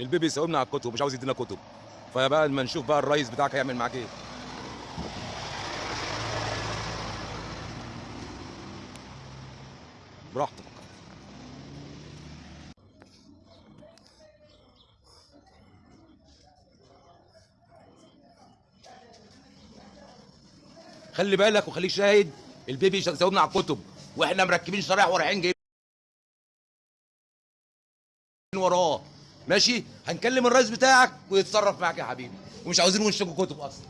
البيبي يساومنا على الكتب مش عاوز يدينا كتب. فبقى لما نشوف بقى الرئيس بتاعك هيعمل معاك إيه. براحتك. خلي بالك وخليك شاهد البيبي يساومنا على الكتب وإحنا مركبين شرايح ورايحين جايين وراه. ماشي؟ هنكلم الرئيس بتاعك ويتصرف معاك يا حبيبي. ومش عاوزين ونشتكوا كتب أصلا.